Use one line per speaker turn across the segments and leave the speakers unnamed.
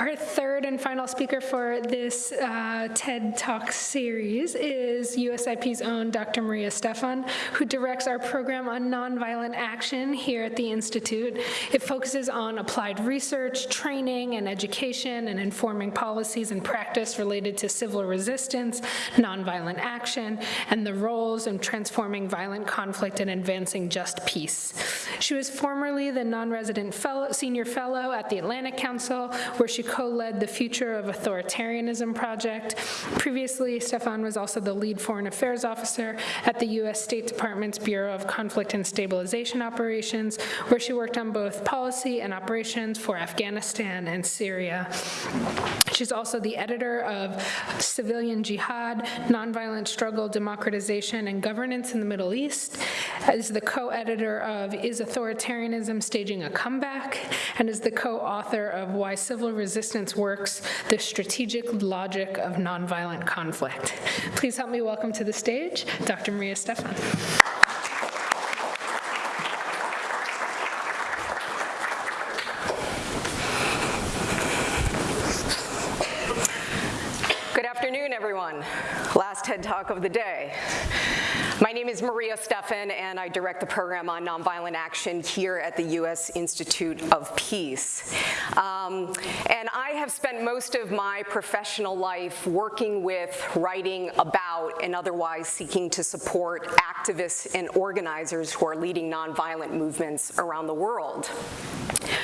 Our third and final speaker for this uh, TED Talk series is USIP's own Dr. Maria Stephan, who directs our program on nonviolent action here at the Institute. It focuses on applied research, training, and education, and informing policies and practice related to civil resistance, nonviolent action, and the roles in transforming violent conflict and advancing just peace. She was formerly the non-resident fellow, senior fellow at the Atlantic Council, where she co-led the Future of Authoritarianism project. Previously, Stephan was also the lead foreign affairs officer at the U.S. State Department's Bureau of Conflict and Stabilization Operations, where she worked on both policy and operations for Afghanistan and Syria. She's also the editor of Civilian Jihad, Nonviolent Struggle, Democratization, and Governance in the Middle East, is the co-editor of Is Authoritarianism Staging a Comeback, and is the co-author of Why Civil Resistance Works, The Strategic Logic of Nonviolent Conflict. Please help me welcome to the stage Dr. Maria Stephan.
Good afternoon, everyone. Last TED Talk of the day. Is Maria Stephan, and I direct the program on nonviolent action here at the U.S. Institute of Peace. Um, and I have spent most of my professional life working with, writing about, and otherwise seeking to support activists and organizers who are leading nonviolent movements around the world.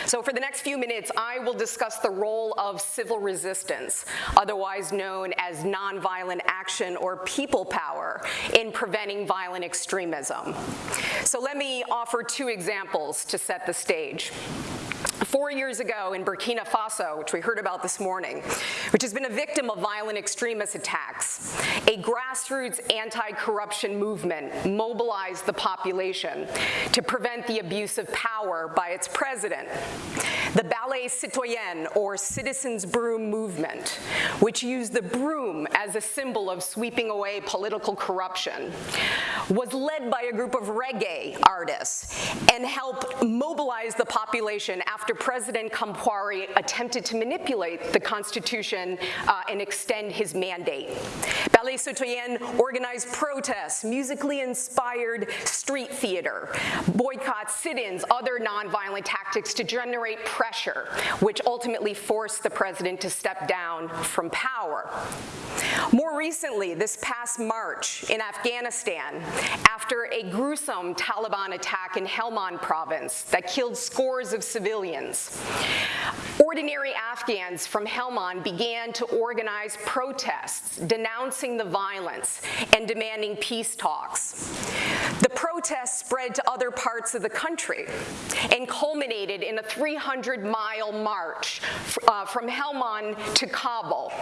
So for the next few minutes, I will discuss the role of civil resistance, otherwise known as nonviolent action or people power, in preventing violent extremism. So let me offer two examples to set the stage. Four years ago in Burkina Faso, which we heard about this morning, which has been a victim of violent extremist attacks, a grassroots anti-corruption movement mobilized the population to prevent the abuse of power by its president. The Balai Citoyen, or Citizens Broom Movement, which used the broom as a symbol of sweeping away political corruption, was led by a group of reggae artists and helped mobilize the population after President Compaoré attempted to manipulate the Constitution uh, and extend his mandate. Balai Citoyen organized protests, musically inspired street theater, boycotts, sit-ins, other nonviolent tactics to generate pressure, which ultimately forced the president to step down from power. More recently, this past March in Afghanistan, after a gruesome Taliban attack in Helmand province that killed scores of civilians, ordinary Afghans from Helmand began to organize protests denouncing the violence and demanding peace talks. The protests spread to other parts of the country and culminated in a 300-mile march uh, from Helmand to Kabul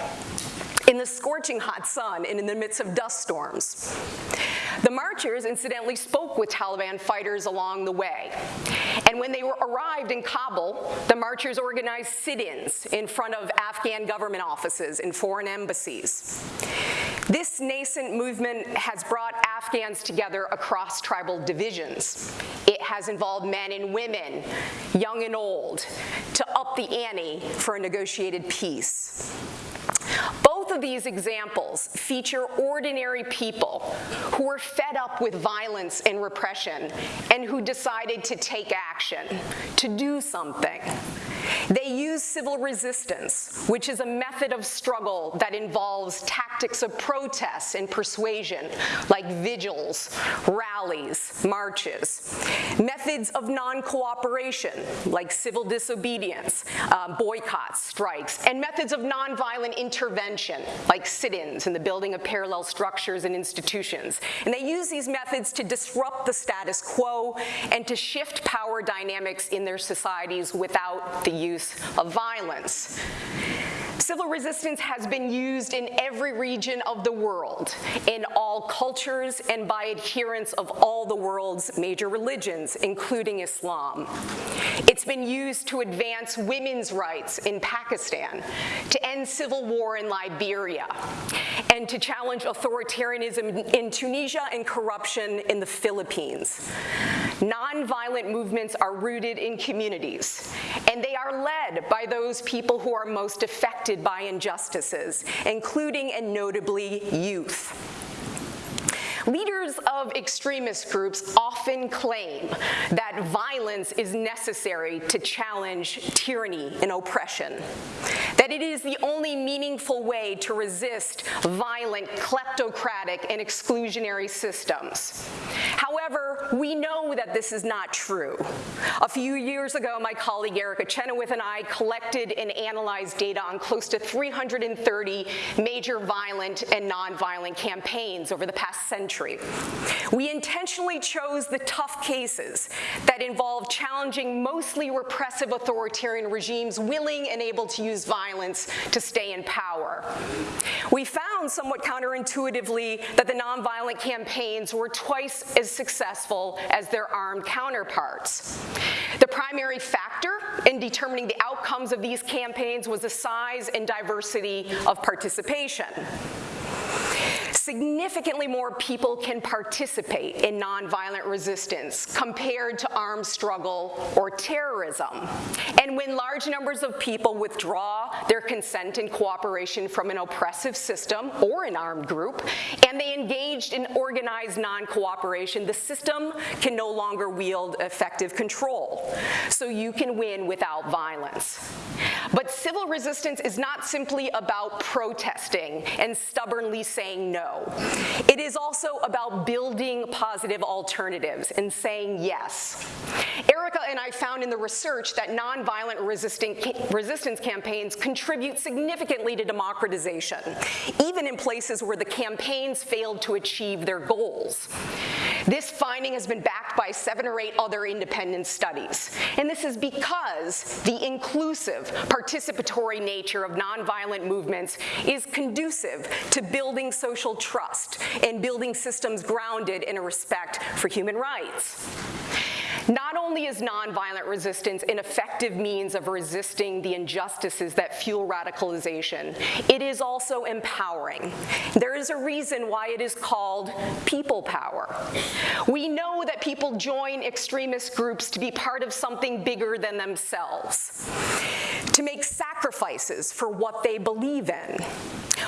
in the scorching hot sun and in the midst of dust storms. The marchers incidentally spoke with Taliban fighters along the way. And when they were arrived in Kabul, the marchers organized sit-ins in front of Afghan government offices and foreign embassies. This nascent movement has brought Afghans together across tribal divisions. It has involved men and women, young and old, to up the ante for a negotiated peace. Of these examples feature ordinary people who were fed up with violence and repression and who decided to take action, to do something. Use civil resistance, which is a method of struggle that involves tactics of protest and persuasion, like vigils, rallies, marches. Methods of non-cooperation, like civil disobedience, uh, boycotts, strikes, and methods of nonviolent intervention, like sit-ins and the building of parallel structures and institutions. And they use these methods to disrupt the status quo and to shift power dynamics in their societies without the use of violence. Civil resistance has been used in every region of the world, in all cultures and by adherents of all the world's major religions, including Islam. It's been used to advance women's rights in Pakistan, to end civil war in Liberia, and to challenge authoritarianism in Tunisia and corruption in the Philippines. Nonviolent movements are rooted in communities, and they are led by those people who are most affected by injustices, including and notably youth. Leaders of extremist groups often claim that violence is necessary to challenge tyranny and oppression, that it is the only meaningful way to resist violent, kleptocratic, and exclusionary systems. However, we know that this is not true. A few years ago, my colleague Erica Chenoweth and I collected and analyzed data on close to 330 major violent and nonviolent campaigns over the past century. We intentionally chose the tough cases that involve challenging mostly repressive authoritarian regimes willing and able to use violence to stay in power. We found somewhat counterintuitively that the nonviolent campaigns were twice as successful as their armed counterparts. The primary factor in determining the outcomes of these campaigns was the size and diversity of participation significantly more people can participate in nonviolent resistance compared to armed struggle or terrorism. And when large numbers of people withdraw their consent and cooperation from an oppressive system or an armed group, and they engaged in organized non-cooperation, the system can no longer wield effective control. So you can win without violence. But civil resistance is not simply about protesting and stubbornly saying no. It is also about building positive alternatives and saying yes. Erica and I found in the research that nonviolent resistance campaigns contribute significantly to democratization, even in places where the campaigns failed to achieve their goals. This finding has been backed by seven or eight other independent studies, and this is because the inclusive, participatory nature of nonviolent movements is conducive to building social trust and building systems grounded in a respect for human rights. Not only is nonviolent resistance an effective means of resisting the injustices that fuel radicalization, it is also empowering. There is a reason why it is called people power. We know that people join extremist groups to be part of something bigger than themselves, to make sacrifices for what they believe in.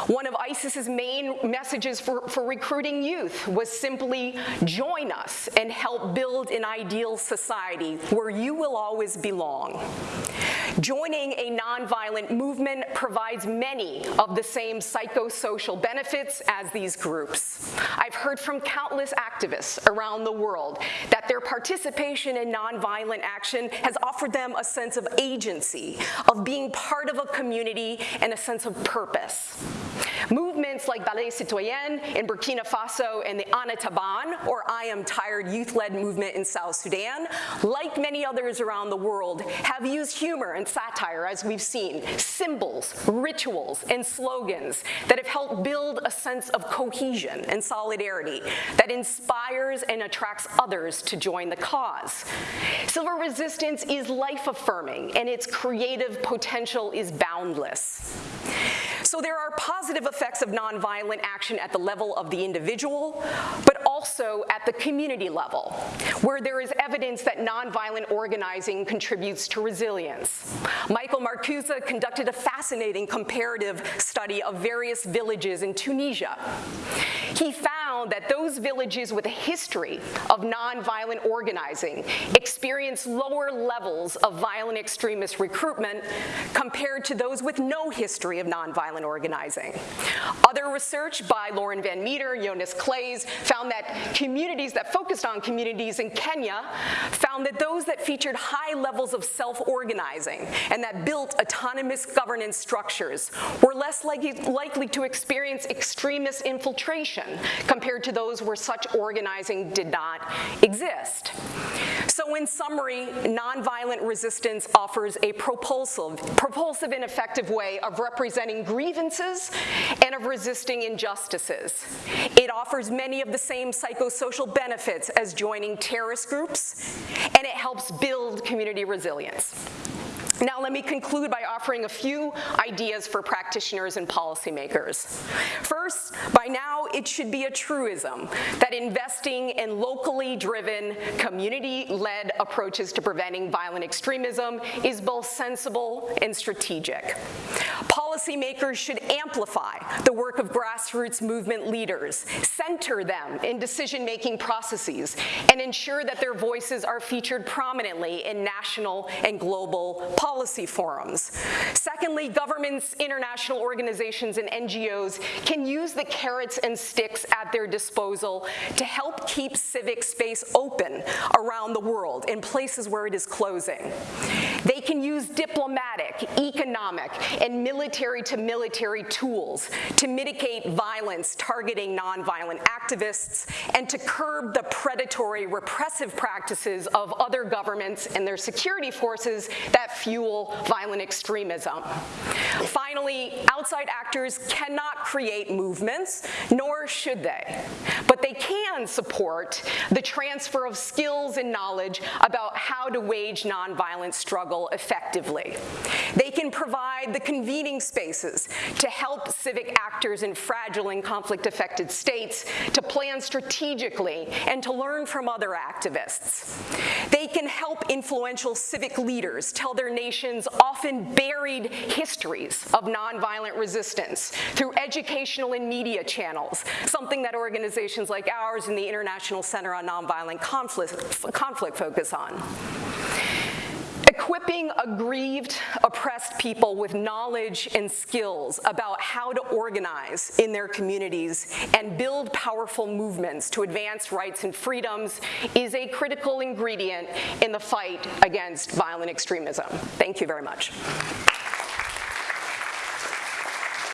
One of ISIS's main messages for, for recruiting youth was simply join us and help build an ideal society where you will always belong. Joining a nonviolent movement provides many of the same psychosocial benefits as these groups. I've heard from countless activists around the world that their participation in nonviolent action has offered them a sense of agency, of being part of a community, and a sense of purpose. Movements like Balai Citoyen in Burkina Faso and the Ana Taban, or I Am Tired youth-led movement in South Sudan, like many others around the world, have used humor and satire, as we've seen, symbols, rituals, and slogans that have helped build a sense of cohesion and solidarity that inspires and attracts others to join the cause. Civil resistance is life-affirming, and its creative potential is boundless. So there are positive effects of nonviolent action at the level of the individual, but also at the community level, where there is evidence that nonviolent organizing contributes to resilience. Michael Marcuse conducted a fascinating comparative study of various villages in Tunisia. He found that those villages with a history of nonviolent organizing experience lower levels of violent extremist recruitment compared to those with no history of nonviolent organizing. Other research by Lauren Van Metre, Jonas Claes, found that communities that focused on communities in Kenya found that those that featured high levels of self-organizing and that built autonomous governance structures were less likely, likely to experience extremist infiltration compared to those where such organizing did not exist. So in summary, nonviolent resistance offers a propulsive, propulsive and effective way of representing grievances and of resisting injustices. It offers many of the same psychosocial benefits as joining terrorist groups, and it helps build community resilience. Now let me conclude by offering a few ideas for practitioners and policymakers. First, by now it should be a truism that investing in locally driven, community-led approaches to preventing violent extremism is both sensible and strategic. Policymakers should amplify the work of grassroots movement leaders, center them in decision-making processes, and ensure that their voices are featured prominently in national and global policy forums. Secondly, governments, international organizations, and NGOs can use the carrots and sticks at their disposal to help keep civic space open around the world in places where it is closing. They can use diplomatic, economic, and military to military tools to mitigate violence targeting nonviolent activists and to curb the predatory repressive practices of other governments and their security forces that fuel violent extremism. Finally, outside actors cannot create movements, nor should they, but they can support the transfer of skills and knowledge about how to wage nonviolent struggle effectively. They can provide the convening spaces to help civic actors in fragile and conflict-affected states to plan strategically and to learn from other activists. They can help influential civic leaders tell their nation's often buried histories of nonviolent resistance through educational and media channels, something that organizations like ours and the International Center on Nonviolent Conflict, conflict focus on equipping aggrieved, oppressed people with knowledge and skills about how to organize in their communities and build powerful movements to advance rights and freedoms is a critical ingredient in the fight against violent extremism. Thank you very much.